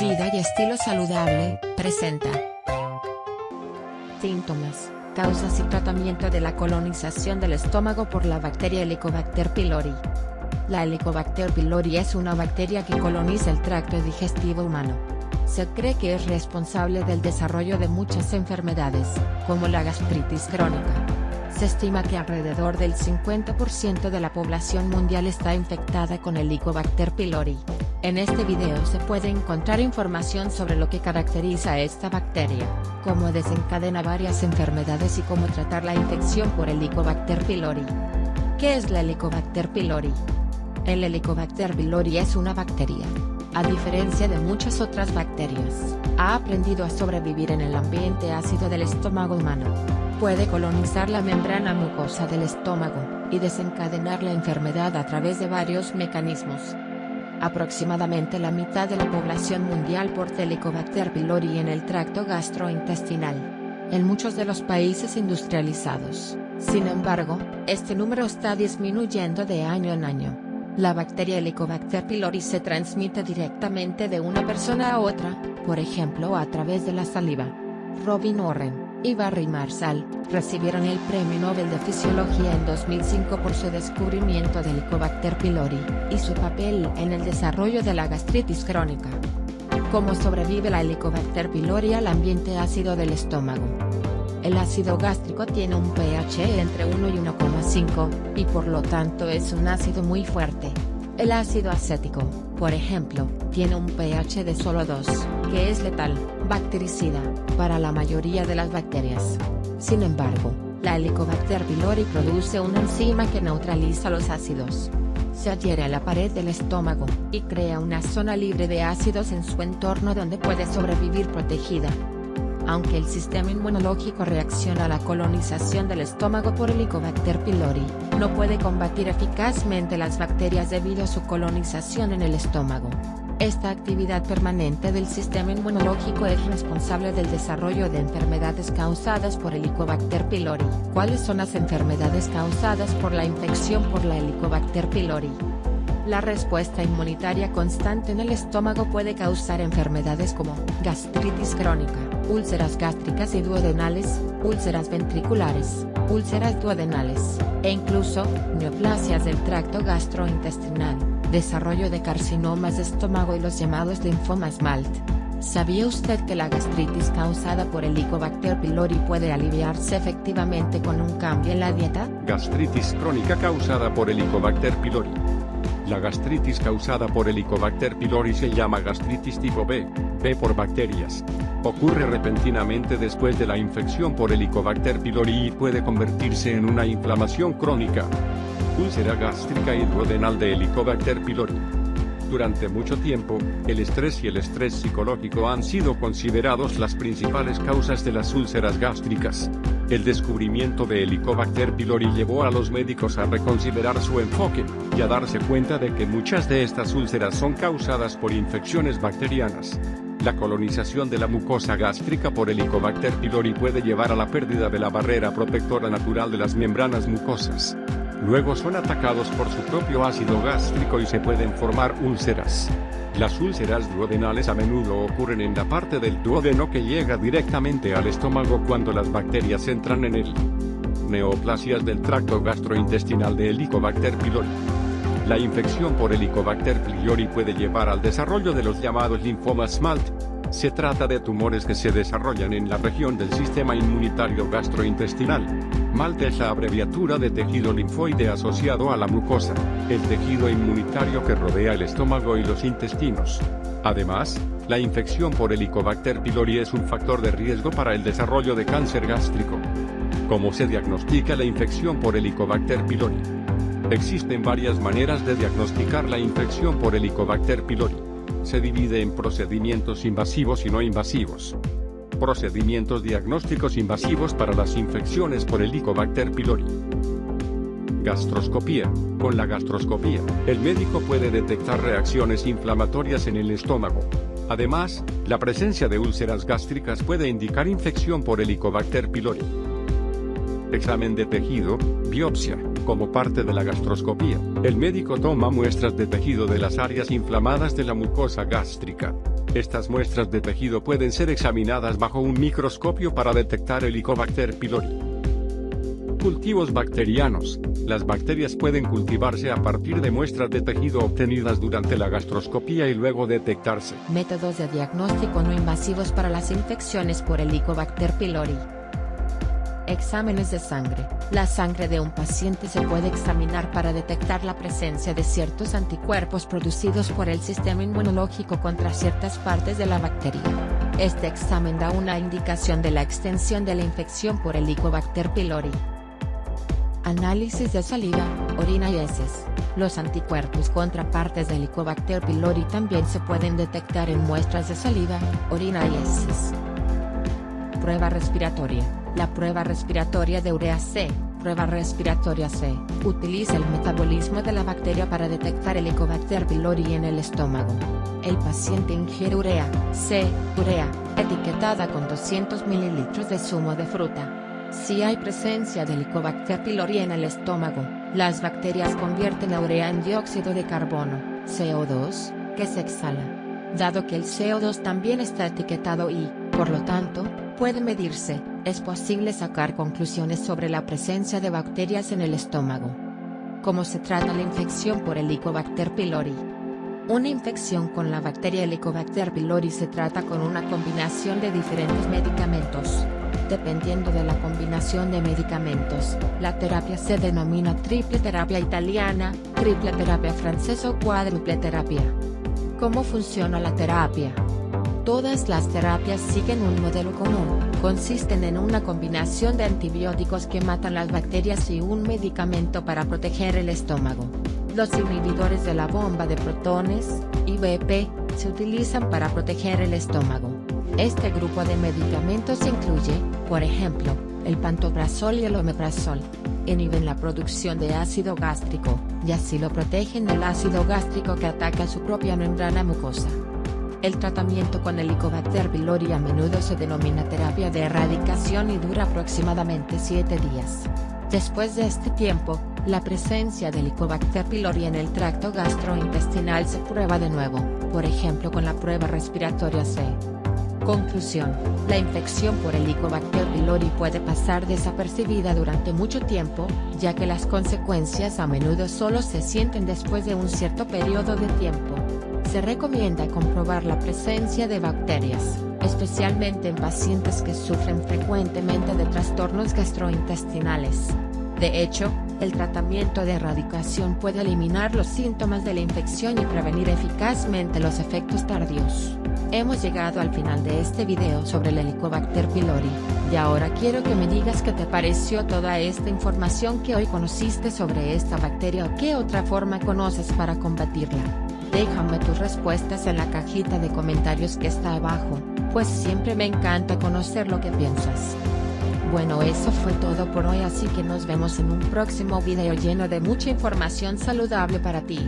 Vida y estilo saludable, presenta. Síntomas, causas y tratamiento de la colonización del estómago por la bacteria Helicobacter pylori. La Helicobacter pylori es una bacteria que coloniza el tracto digestivo humano. Se cree que es responsable del desarrollo de muchas enfermedades, como la gastritis crónica. Se estima que alrededor del 50% de la población mundial está infectada con Helicobacter pylori. En este video se puede encontrar información sobre lo que caracteriza a esta bacteria, cómo desencadena varias enfermedades y cómo tratar la infección por Helicobacter pylori. ¿Qué es la Helicobacter pylori? El Helicobacter pylori es una bacteria. A diferencia de muchas otras bacterias, ha aprendido a sobrevivir en el ambiente ácido del estómago humano. Puede colonizar la membrana mucosa del estómago, y desencadenar la enfermedad a través de varios mecanismos. Aproximadamente la mitad de la población mundial porta Helicobacter pylori en el tracto gastrointestinal. En muchos de los países industrializados, sin embargo, este número está disminuyendo de año en año. La bacteria Helicobacter pylori se transmite directamente de una persona a otra, por ejemplo a través de la saliva. Robin Warren, y Barry recibieron el Premio Nobel de Fisiología en 2005 por su descubrimiento del Helicobacter pylori, y su papel en el desarrollo de la gastritis crónica. ¿Cómo sobrevive la Helicobacter pylori al ambiente ácido del estómago? El ácido gástrico tiene un pH entre 1 y 1,5, y por lo tanto es un ácido muy fuerte. El ácido acético, por ejemplo, tiene un pH de solo 2, que es letal, bactericida, para la mayoría de las bacterias. Sin embargo, la Helicobacter pylori produce una enzima que neutraliza los ácidos. Se adhiere a la pared del estómago, y crea una zona libre de ácidos en su entorno donde puede sobrevivir protegida. Aunque el sistema inmunológico reacciona a la colonización del estómago por Helicobacter pylori, no puede combatir eficazmente las bacterias debido a su colonización en el estómago. Esta actividad permanente del sistema inmunológico es responsable del desarrollo de enfermedades causadas por Helicobacter pylori. ¿Cuáles son las enfermedades causadas por la infección por la Helicobacter pylori? La respuesta inmunitaria constante en el estómago puede causar enfermedades como gastritis crónica, úlceras gástricas y duodenales, úlceras ventriculares, úlceras duodenales, e incluso, neoplasias del tracto gastrointestinal desarrollo de carcinomas de estómago y los llamados linfomas MALT. ¿Sabía usted que la gastritis causada por Helicobacter pylori puede aliviarse efectivamente con un cambio en la dieta? Gastritis crónica causada por Helicobacter pylori. La gastritis causada por Helicobacter pylori se llama gastritis tipo B, B por bacterias. Ocurre repentinamente después de la infección por Helicobacter pylori y puede convertirse en una inflamación crónica úlcera gástrica y duodenal de Helicobacter pylori. Durante mucho tiempo, el estrés y el estrés psicológico han sido considerados las principales causas de las úlceras gástricas. El descubrimiento de Helicobacter pylori llevó a los médicos a reconsiderar su enfoque, darse cuenta de que muchas de estas úlceras son causadas por infecciones bacterianas. La colonización de la mucosa gástrica por Helicobacter pylori puede llevar a la pérdida de la barrera protectora natural de las membranas mucosas. Luego son atacados por su propio ácido gástrico y se pueden formar úlceras. Las úlceras duodenales a menudo ocurren en la parte del duodeno que llega directamente al estómago cuando las bacterias entran en él. Neoplasias del tracto gastrointestinal de Helicobacter pylori. La infección por Helicobacter pylori puede llevar al desarrollo de los llamados linfomas SMALT. Se trata de tumores que se desarrollan en la región del sistema inmunitario gastrointestinal. MALT es la abreviatura de tejido linfoide asociado a la mucosa, el tejido inmunitario que rodea el estómago y los intestinos. Además, la infección por Helicobacter pylori es un factor de riesgo para el desarrollo de cáncer gástrico. ¿Cómo se diagnostica la infección por Helicobacter pylori? Existen varias maneras de diagnosticar la infección por Helicobacter pylori. Se divide en procedimientos invasivos y no invasivos. Procedimientos diagnósticos invasivos para las infecciones por Helicobacter pylori. Gastroscopía. Con la gastroscopía, el médico puede detectar reacciones inflamatorias en el estómago. Además, la presencia de úlceras gástricas puede indicar infección por Helicobacter pylori. Examen de tejido, biopsia. Como parte de la gastroscopía, el médico toma muestras de tejido de las áreas inflamadas de la mucosa gástrica. Estas muestras de tejido pueden ser examinadas bajo un microscopio para detectar Helicobacter pylori. Cultivos bacterianos. Las bacterias pueden cultivarse a partir de muestras de tejido obtenidas durante la gastroscopía y luego detectarse. Métodos de diagnóstico no invasivos para las infecciones por Helicobacter pylori. Exámenes de sangre. La sangre de un paciente se puede examinar para detectar la presencia de ciertos anticuerpos producidos por el sistema inmunológico contra ciertas partes de la bacteria. Este examen da una indicación de la extensión de la infección por Helicobacter pylori. Análisis de saliva, orina y heces. Los anticuerpos contra partes de Helicobacter pylori también se pueden detectar en muestras de saliva, orina y heces. Prueba respiratoria. La prueba respiratoria de urea C, prueba respiratoria C, utiliza el metabolismo de la bacteria para detectar el Helicobacter pylori en el estómago. El paciente ingiere urea C, urea, etiquetada con 200 ml de zumo de fruta. Si hay presencia de Helicobacter pylori en el estómago, las bacterias convierten la urea en dióxido de carbono, CO2, que se exhala. Dado que el CO2 también está etiquetado y, por lo tanto, puede medirse, es posible sacar conclusiones sobre la presencia de bacterias en el estómago. ¿Cómo se trata la infección por Helicobacter pylori? Una infección con la bacteria Helicobacter pylori se trata con una combinación de diferentes medicamentos. Dependiendo de la combinación de medicamentos, la terapia se denomina triple terapia italiana, triple terapia francesa o cuádruple terapia. ¿Cómo funciona la terapia? Todas las terapias siguen un modelo común, consisten en una combinación de antibióticos que matan las bacterias y un medicamento para proteger el estómago. Los inhibidores de la bomba de protones, IBP, se utilizan para proteger el estómago. Este grupo de medicamentos incluye, por ejemplo, el pantoprazol y el omeprazol. Inhiben la producción de ácido gástrico, y así lo protegen del ácido gástrico que ataca su propia membrana mucosa. El tratamiento con Helicobacter pylori a menudo se denomina terapia de erradicación y dura aproximadamente 7 días. Después de este tiempo, la presencia de Helicobacter pylori en el tracto gastrointestinal se prueba de nuevo, por ejemplo con la prueba respiratoria C. Conclusión, la infección por Helicobacter pylori puede pasar desapercibida durante mucho tiempo, ya que las consecuencias a menudo solo se sienten después de un cierto periodo de tiempo. Se recomienda comprobar la presencia de bacterias, especialmente en pacientes que sufren frecuentemente de trastornos gastrointestinales. De hecho, el tratamiento de erradicación puede eliminar los síntomas de la infección y prevenir eficazmente los efectos tardíos. Hemos llegado al final de este video sobre el Helicobacter pylori, y ahora quiero que me digas qué te pareció toda esta información que hoy conociste sobre esta bacteria o qué otra forma conoces para combatirla. Déjame tus respuestas en la cajita de comentarios que está abajo, pues siempre me encanta conocer lo que piensas. Bueno eso fue todo por hoy así que nos vemos en un próximo video lleno de mucha información saludable para ti.